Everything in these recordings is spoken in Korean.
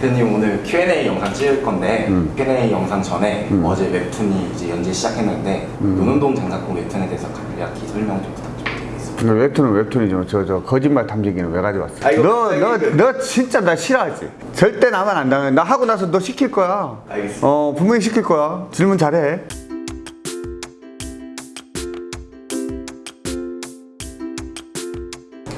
대표님 오늘 Q&A 영상 찍을 건데 음. Q&A 영상 전에 음. 어제 웹툰이 이제 연재 시작했는데 노는동 장사꾼 웹툰에 대해서 간략히 설명 좀 부탁드리겠습니다. 근데 웹툰은 웹툰이지만 저, 저 거짓말 탐지기는 왜 가져왔어? 아, 이거 너, 너, 그- 너 진짜 나 싫어하지? 절대 나만 안 당해. 나 하고 나서 너 시킬 거야. 알겠습니다. 어, 분명히 시킬 거야. 질문 잘해.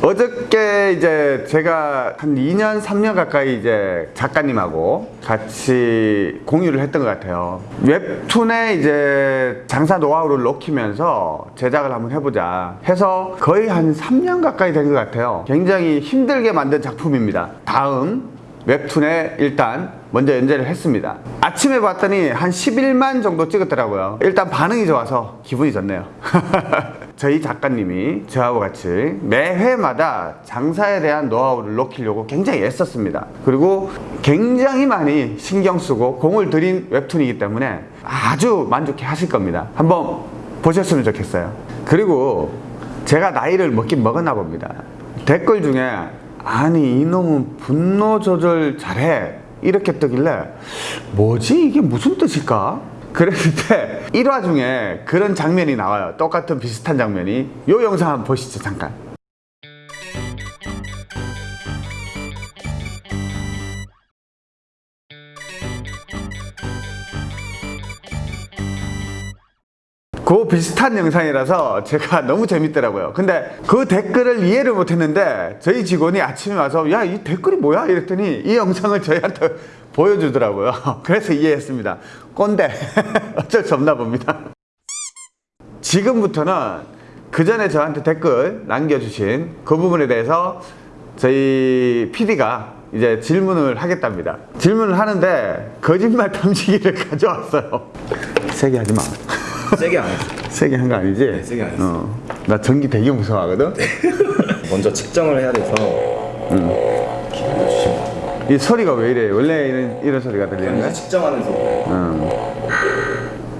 어저께 이제 제가 한 2년, 3년 가까이 이제 작가님하고 같이 공유를 했던 것 같아요. 웹툰에 이제 장사 노하우를 넣히면서 제작을 한번 해보자 해서 거의 한 3년 가까이 된 것 같아요. 굉장히 힘들게 만든 작품입니다. 다음 웹툰에 일단 먼저 연재를 했습니다. 아침에 봤더니 한 11만 정도 찍었더라고요. 일단 반응이 좋아서 기분이 좋네요. 저희 작가님이 저하고 같이 매 회마다 장사에 대한 노하우를 넣기려고 굉장히 애썼습니다. 그리고 굉장히 많이 신경 쓰고 공을 들인 웹툰이기 때문에 아주 만족해 하실 겁니다. 한번 보셨으면 좋겠어요. 그리고 제가 나이를 먹긴 먹었나 봅니다. 댓글 중에 아니 이놈은 분노 조절 잘해 이렇게 뜨길래 뭐지 이게 무슨 뜻일까? 그랬는데 1화 중에 그런 장면이 나와요. 똑같은 비슷한 장면이. 요 영상 한번 보시죠 잠깐. 그 비슷한 영상이라서 제가 너무 재밌더라고요. 근데 그 댓글을 이해를 못했는데 저희 직원이 아침에 와서 야 이 댓글이 뭐야? 이랬더니 이 영상을 저희한테 보여주더라고요. 그래서 이해했습니다. 꼰대 어쩔 수 없나 봅니다. 지금부터는 그 전에 저한테 댓글 남겨주신 그 부분에 대해서 저희 PD가 이제 질문을 하겠답니다. 질문을 하는데 거짓말 탐지기를 가져왔어요. 세게 하지 마. 세게 안. 세게 한 거 아니지? 네, 세게 안 했어요. 어. 나 전기 되게 무서워하거든? 먼저 측정을 해야 돼서 이 소리가 왜 이래? 원래 이런, 이런 소리가 들리는 이제 거야? 측정하는 소리. 음.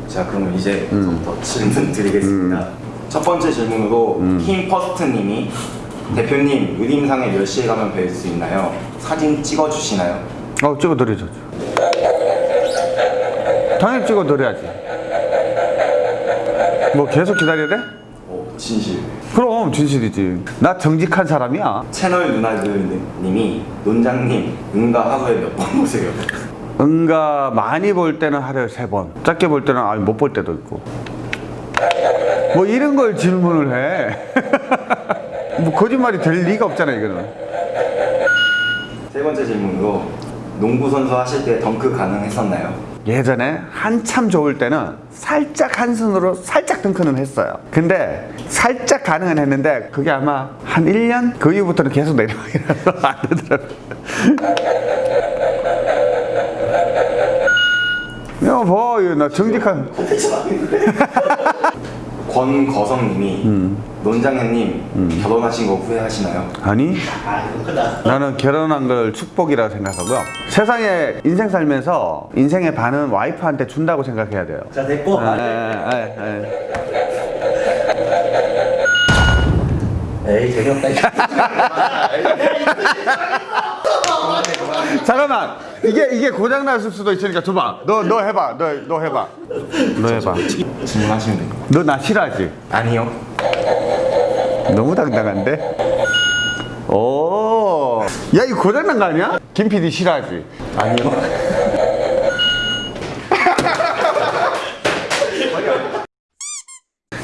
자 그러면 이제부터 질문 드리겠습니다. 첫 번째 질문으로 킹퍼스트님이 대표님 유림상에 몇 시에 가면 뵐 수 있나요? 사진 찍어주시나요? 어, 찍어드려줘. 당연히 찍어드려야지. 뭐 계속 기다려야 돼? 어, 진실. 그럼 진실이지. 나 정직한 사람이야. 채널 누나들님이 논장님 응가 하루에 몇 번 보세요? 응가 많이 볼 때는 하루에 세 번. 작게 볼 때는 아예 못 볼 때도 있고. 뭐 이런 걸 질문을 해. 뭐 거짓말이 될 리가 없잖아 이거는. 세 번째 질문으로 농구 선수 하실 때 덩크 가능했었나요? 예전에 한참 좋을 때는 살짝 한 손으로 살짝 덩크는 했어요. 근데 살짝 가능은 했는데 그게 아마 한 1년? 그 이후부터는 계속 내려가기라서 안 되더라고요. 이거 나 정직한. 권거성님이 논장님 결혼하신 거 후회하시나요? 아니, 나는 결혼한 걸 축복이라고 생각하고요. 세상에 인생 살면서 인생의 반은 와이프한테 준다고 생각해야 돼요. 자 됐고 아, 아, 아, 아. 에이 재미없다 잠깐만. 이게 이게 고장 났을 수도 있으니까 줘봐. 너 너 해봐. 너 너 해봐. 너 해봐. 질문하시면 됩니다. 너나 싫어하지? 아니요. 너무 당당한데? 오 야 이거 고장 난 거 아니야? 김 PD 싫어하지? 아니요.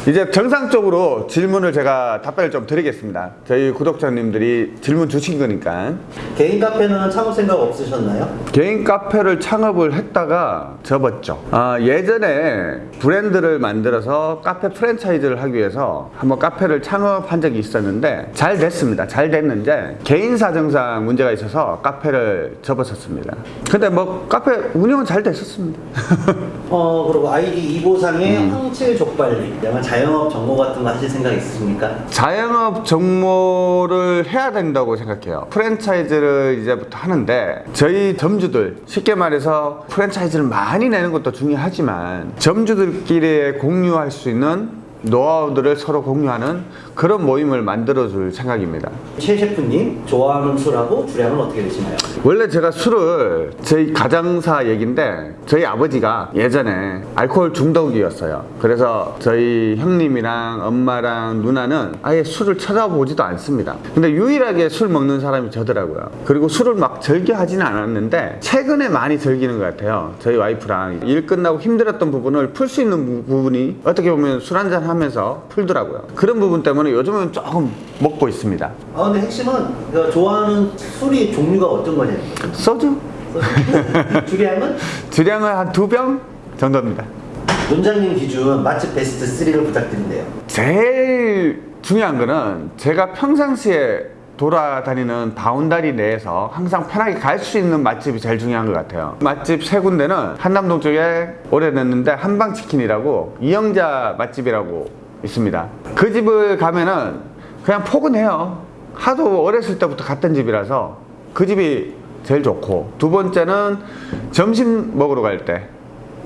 이제 정상적으로 질문을 제가 답변을 좀 드리겠습니다 저희 구독자님들이 질문 주신 거니까 개인 카페는 창업 생각 없으셨나요? 개인 카페를 창업을 했다가 접었죠. 아, 예전에 브랜드를 만들어서 카페 프랜차이즈를 하기 위해서 한번 카페를 창업한 적이 있었는데 잘 됐습니다. 잘 됐는데 개인 사정상 문제가 있어서 카페를 접었었습니다. 근데 뭐 카페 운영은 잘 됐었습니다. 어 그리고 아이디 이보상의 황칠 족발님 약간 자영업 정보 같은 거 하실 생각 있으십니까? 자영업 정모를 해야 된다고 생각해요. 프랜차이즈를 이제부터 하는데 저희 점주들 쉽게 말해서 프랜차이즈를 많이 내는 것도 중요하지만 점주들끼리 공유할 수 있는 노하우들을 서로 공유하는 그런 모임을 만들어 줄 생각입니다. 최 셰프님 좋아하는 술하고 주량은 어떻게 되시나요? 원래 제가 술을 저희 가장사 얘긴데 저희 아버지가 예전에 알코올 중독이었어요. 그래서 저희 형님이랑 엄마랑 누나는 아예 술을 쳐다보지도 않습니다. 근데 유일하게 술 먹는 사람이 저더라고요. 그리고 술을 막 즐겨하지는 않았는데 최근에 많이 즐기는 것 같아요. 저희 와이프랑 일 끝나고 힘들었던 부분을 풀 수 있는 부- 부분이 어떻게 보면 술 한잔 하면서 풀더라고요. 그런 부분 때문에 요즘은 조금 먹고 있습니다. 아 근데 핵심은 그 좋아하는 술이 종류가 어떤 거죠. 소주? 주량은 주량은 한 두 병 정도입니다. 논장님 기준 맛집 베스트 3를 부탁드린대요. 제일 중요한 거는 제가 평상시에 돌아다니는 바운다리 내에서 항상 편하게 갈 수 있는 맛집이 제일 중요한 것 같아요. 맛집 세 군데는 한남동 쪽에 오래됐는데 한방치킨이라고 이영자 맛집이라고 있습니다. 그 집을 가면은 그냥 포근해요. 하도 어렸을 때부터 갔던 집이라서 그 집이 제일 좋고 두 번째는 점심 먹으러 갈 때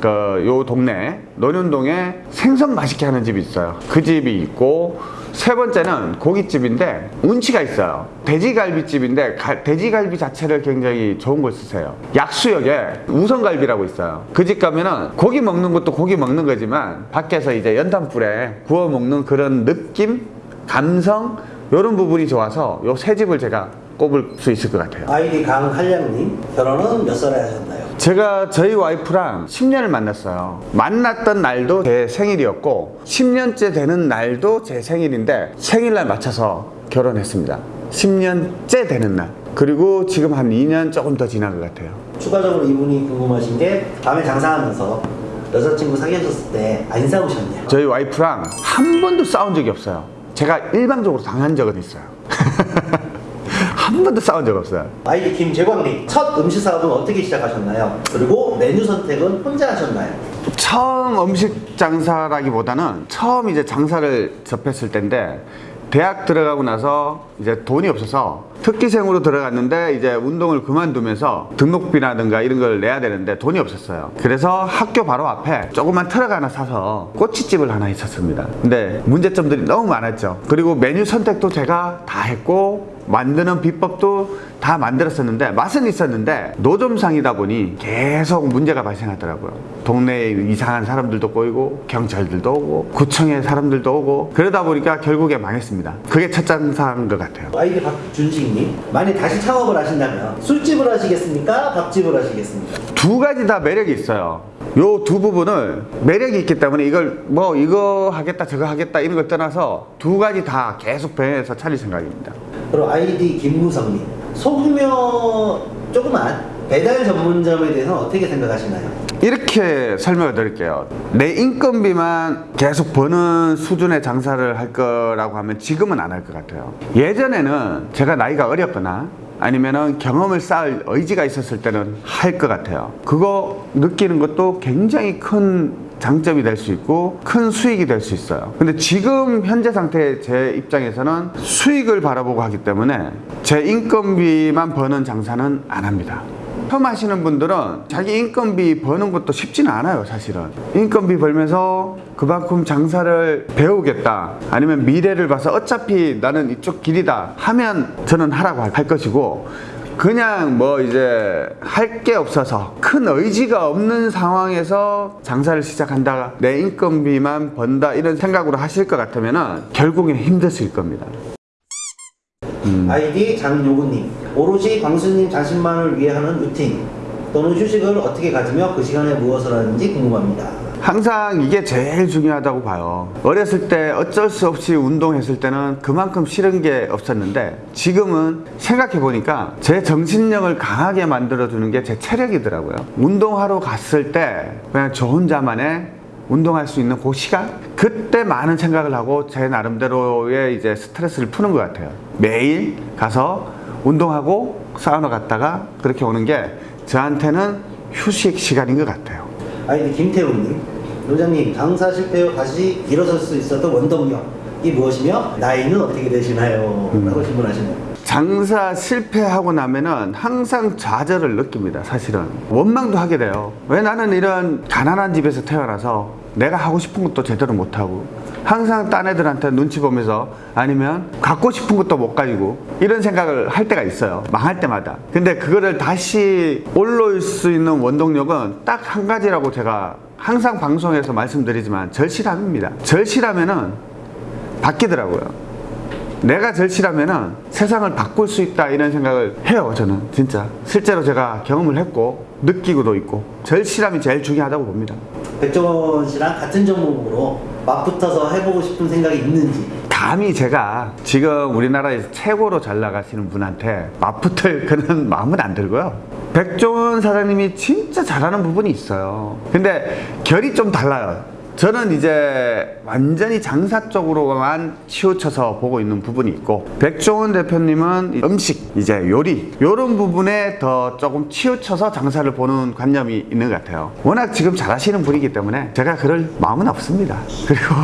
그요 동네 논현동에 생선 맛있게 하는 집이 있어요. 그 집이 있고 세 번째는 고깃집인데 운치가 있어요. 돼지갈비집인데 가- 돼지갈비 자체를 굉장히 좋은 걸 쓰세요. 약수역에 우성갈비라고 있어요. 그 집 가면은 고기 먹는 것도 고기 먹는 거지만 밖에서 이제 연탄불에 구워 먹는 그런 느낌, 감성 이런 부분이 좋아서 요 세 집을 제가 꼽을 수 있을 것 같아요. 아이디 강한량님 결혼은 몇 살에 하셨나요? 제가 저희 와이프랑 10년을 만났어요. 만났던 날도 제 생일이었고 10년째 되는 날도 제 생일인데 생일날 맞춰서 결혼했습니다. 10년째 되는 날. 그리고 지금 한 2년 조금 더 지난 것 같아요. 추가적으로 이분이 궁금하신 게 밤에 장사하면서 여자친구 사귀셨을 때 안 싸우셨냐? 저희 와이프랑 한 번도 싸운 적이 없어요. 제가 일방적으로 당한 적은 있어요. 한 번도 싸운 적 없어요. 아이디 김재광님 첫 음식 사업은 어떻게 시작하셨나요? 그리고 메뉴 선택은 혼자 하셨나요? 처음 음식 장사라기보다는 처음 이제 장사를 접했을 때인데 대학 들어가고 나서 이제 돈이 없어서 특기생으로 들어갔는데 이제 운동을 그만두면서 등록비라든가 이런 걸 내야 되는데 돈이 없었어요. 그래서 학교 바로 앞에 조그만 트럭 하나 사서 꼬치집을 하나 있었습니다. 근데 문제점들이 너무 많았죠. 그리고 메뉴 선택도 제가 다 했고 만드는 비법도 다 만들었었는데 맛은 있었는데 노점상이다 보니 계속 문제가 발생하더라고요. 동네에 이상한 사람들도 꼬이고 경찰들도 오고 구청의 사람들도 오고 그러다 보니까 결국에 망했습니다. 그게 첫 장사인 것 같아요. 아이디 박준식 님 만약 다시 창업을 하신다면 술집을 하시겠습니까? 밥집을 하시겠습니까? 두 가지 다 매력이 있어요. 요 두 부분을 매력이 있기 때문에 이걸 뭐 이거 하겠다 저거 하겠다 이런 걸 떠나서 두 가지 다 계속 배해서 차릴 생각입니다. 그리고 아이디 김무성님 소규모 조그만 배달 전문점에 대해서는 어떻게 생각하시나요? 이렇게 설명을 드릴게요. 내 인건비만 계속 버는 수준의 장사를 할 거라고 하면 지금은 안 할 것 같아요. 예전에는 제가 나이가 어렸거나 아니면은 경험을 쌓을 의지가 있었을 때는 할 것 같아요. 그거 느끼는 것도 굉장히 큰 장점이 될 수 있고 큰 수익이 될 수 있어요. 근데 지금 현재 상태의 제 입장에서는 수익을 바라보고 하기 때문에 제 인건비만 버는 장사는 안 합니다. 처음 하시는 분들은 자기 인건비 버는 것도 쉽지는 않아요 사실은. 인건비 벌면서 그만큼 장사를 배우겠다. 아니면 미래를 봐서 어차피 나는 이쪽 길이다 하면 저는 하라고 할 것이고 그냥 뭐 이제 할 게 없어서 큰 의지가 없는 상황에서 장사를 시작한다 내 인건비만 번다 이런 생각으로 하실 것 같으면 결국엔 힘드실 겁니다. 아이디 장요구님 오로지 광수님 자신만을 위해 하는 루틴 또는 휴식을 어떻게 가지며 그 시간에 무엇을 하는지 궁금합니다. 항상 이게 제일 중요하다고 봐요. 어렸을 때 어쩔 수 없이 운동했을 때는 그만큼 싫은 게 없었는데 지금은 생각해 보니까 제 정신력을 강하게 만들어주는 게 제 체력이더라고요. 운동하러 갔을 때 그냥 저 혼자만의 운동할 수 있는 그 시간? 그때 많은 생각을 하고 제 나름대로의 이제 스트레스를 푸는 것 같아요. 매일 가서 운동하고 사우나 갔다가 그렇게 오는 게 저한테는 휴식 시간인 것 같아요. 아이디 김태훈님 원장님 장사 실패 후 다시 일어설 수 있었던 원동력이 무엇이며? 나이는 어떻게 되시나요? 라고 질문하시네요. 장사 실패하고 나면은 항상 좌절을 느낍니다 사실은. 원망도 하게 돼요. 왜 나는 이런 가난한 집에서 태어나서 내가 하고 싶은 것도 제대로 못하고 항상 딴 애들한테 눈치 보면서 아니면 갖고 싶은 것도 못 가지고 이런 생각을 할 때가 있어요. 망할 때마다. 근데 그거를 다시 올라올 수 있는 원동력은 딱 한 가지라고 제가 항상 방송에서 말씀드리지만 절실함입니다. 절실하면은 바뀌더라고요. 내가 절실하면은 세상을 바꿀 수 있다 이런 생각을 해요 저는 진짜 실제로 제가 경험을 했고 느끼고도 있고 절실함이 제일 중요하다고 봅니다 백종원 씨랑 같은 종목으로 맞붙어서 해보고 싶은 생각이 있는지. 감히 제가 지금 우리나라에서 최고로 잘 나가시는 분한테 맞붙을 그런 마음은 안 들고요. 백종원 사장님이 진짜 잘하는 부분이 있어요. 근데 결이 좀 달라요 저는 이제 완전히 장사 쪽으로만 치우쳐서 보고 있는 부분이 있고 백종원 대표님은 음식 이제 요리 이런 부분에 더 조금 치우쳐서 장사를 보는 관념이 있는 것 같아요 워낙 지금 잘하시는 분이기 때문에 제가 그럴 마음은 없습니다 그리고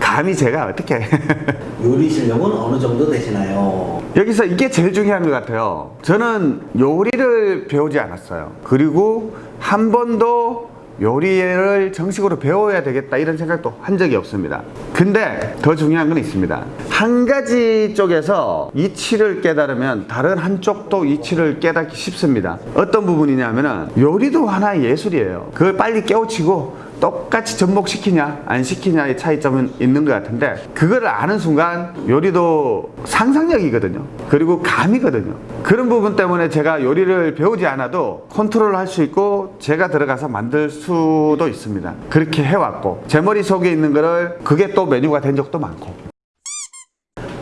감히 제가 어떻게 요리 실력은 어느 정도 되시나요? 여기서 이게 제일 중요한 것 같아요. 저는 요리를 배우지 않았어요. 그리고 한 번도 요리를 정식으로 배워야 되겠다 이런 생각도 한 적이 없습니다. 근데 더 중요한 건 있습니다. 한 가지 쪽에서 이치를 깨달으면 다른 한쪽도 이치를 깨닫기 쉽습니다. 어떤 부분이냐면 은 요리도 하나의 예술이에요. 그걸 빨리 깨우치고 똑같이 접목시키냐 안 시키냐의 차이점은 있는 것 같은데 그거를 아는 순간 요리도 상상력이거든요 그리고 감이거든요 그런 부분 때문에 제가 요리를 배우지 않아도 컨트롤 할 수 있고 제가 들어가서 만들 수도 있습니다 그렇게 해왔고 제 머릿속에 있는 거를 그게 또 메뉴가 된 적도 많고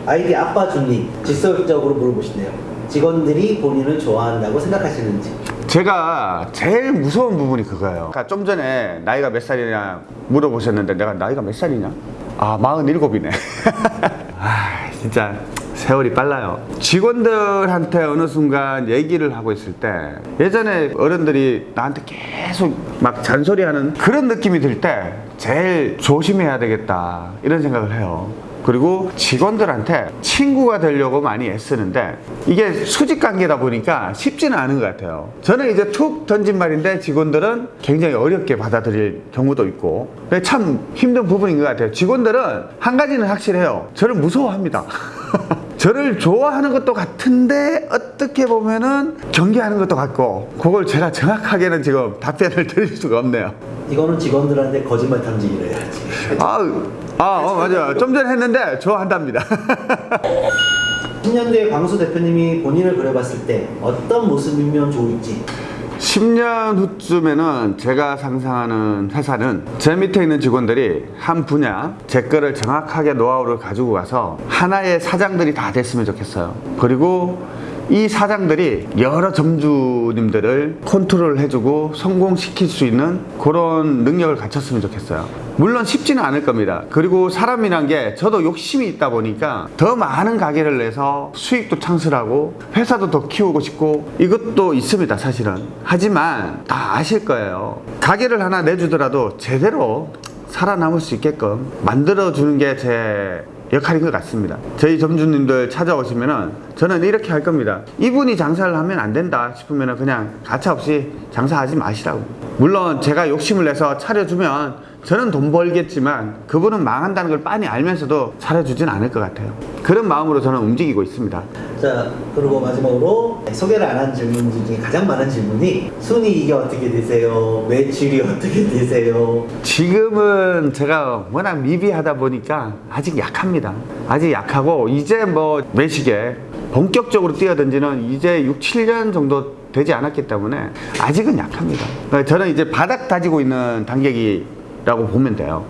아이디 아빠 주님 직설적으로 물어보시네요. 직원들이 본인을 좋아한다고 생각하시는지. 제가 제일 무서운 부분이 그거예요. 그러니까 좀 전에 나이가 몇 살이냐 물어보셨는데 내가 나이가 몇 살이냐? 아, 47이네. 아, 진짜 세월이 빨라요. 직원들한테 어느 순간 얘기를 하고 있을 때 예전에 어른들이 나한테 계속 막 잔소리하는 그런 느낌이 들 때 제일 조심해야 되겠다 이런 생각을 해요. 그리고 직원들한테 친구가 되려고 많이 애쓰는데 이게 수직 관계다 보니까 쉽지는 않은 것 같아요. 저는 이제 툭 던진 말인데 직원들은 굉장히 어렵게 받아들일 경우도 있고 참 힘든 부분인 것 같아요. 직원들은 한 가지는 확실해요. 저를 무서워합니다. 저를 좋아하는 것도 같은데 어떻게 보면은 경계하는 것도 같고 그걸 제가 정확하게는 지금 답변을 드릴 수가 없네요. 이거는 직원들한테 거짓말 탐지기를 해야지. 아, 아, 어, 맞아요. 좀 전에 했는데 좋아한답니다. 10년대 광수 대표님이 본인을 그려봤을 때 어떤 모습이면 좋을지 10년 후쯤에는 제가 상상하는 회사는 제 밑에 있는 직원들이 한 분야 제 거를 정확하게 노하우를 가지고 가서 하나의 사장들이 다 됐으면 좋겠어요. 그리고 이 사장들이 여러 점주님들을 컨트롤 해주고 성공시킬 수 있는 그런 능력을 갖췄으면 좋겠어요. 물론 쉽지는 않을 겁니다. 그리고 사람이란 게 저도 욕심이 있다 보니까 더 많은 가게를 내서 수익도 창출하고 회사도 더 키우고 싶고 이것도 있습니다, 사실은. 하지만 다 아실 거예요. 가게를 하나 내주더라도 제대로 살아남을 수 있게끔 만들어주는 게제 역할인 것 같습니다. 저희 점주님들 찾아오시면은 저는 이렇게 할 겁니다. 이분이 장사를 하면 안 된다 싶으면은 그냥 가차없이 장사하지 마시라고. 물론 제가 욕심을 내서 차려주면 저는 돈 벌겠지만 그분은 망한다는 걸 빤히 알면서도 차려주진 않을 것 같아요. 그런 마음으로 저는 움직이고 있습니다. 자 그리고 마지막으로 소개를 안 한 질문 중에 가장 많은 질문이 순이익이 어떻게 되세요? 매출이 어떻게 되세요? 지금은 제가 워낙 미비하다 보니까 아직 약합니다. 아직 약하고 이제 뭐 매식에 본격적으로 뛰어든지는 이제 6, 7년 정도 되지 않았기 때문에 아직은 약합니다. 저는 이제 바닥 다지고 있는 단계기 라고 보면 돼요.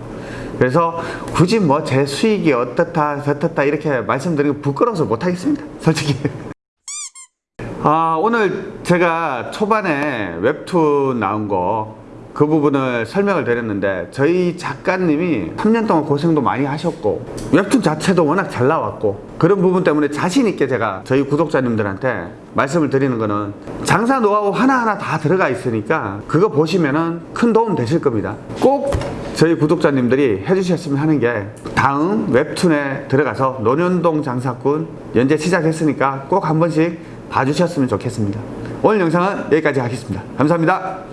그래서 굳이 뭐 제 수익이 어떻다 저떻다 이렇게 말씀드리고 부끄러워서 못하겠습니다. 솔직히. 아, 오늘 제가 초반에 웹툰 나온 거 그 부분을 설명을 드렸는데 저희 작가님이 3년 동안 고생도 많이 하셨고 웹툰 자체도 워낙 잘 나왔고 그런 부분 때문에 자신 있게 제가 저희 구독자님들한테 말씀을 드리는 거는 장사 노하우 하나하나 다 들어가 있으니까 그거 보시면은 큰 도움 되실 겁니다. 꼭 저희 구독자님들이 해주셨으면 하는 게 다음 웹툰에 들어가서 논현동 장사꾼 연재 시작했으니까 꼭 한 번씩 봐주셨으면 좋겠습니다. 오늘 영상은 여기까지 하겠습니다. 감사합니다.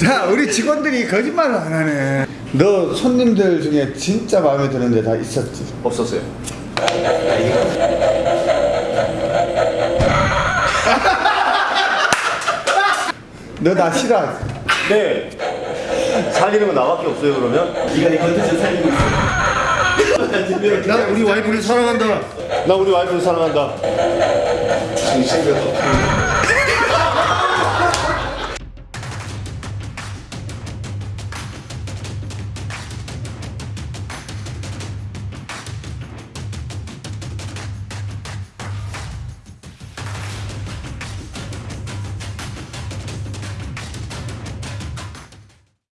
자, 우리 직원들이 거짓말을 안 하네. 너 손님들 중에 진짜 마음에 드는 데 다 있었지? 없었어요. 너 나 싫어하지? 네. 살리는 건 나밖에 없어요 그러면? 네가 이 컨텐츠 살리고 있어. 나 우리 와이프를 사랑한다. 나 우리 와이프를 사랑한다. 정신과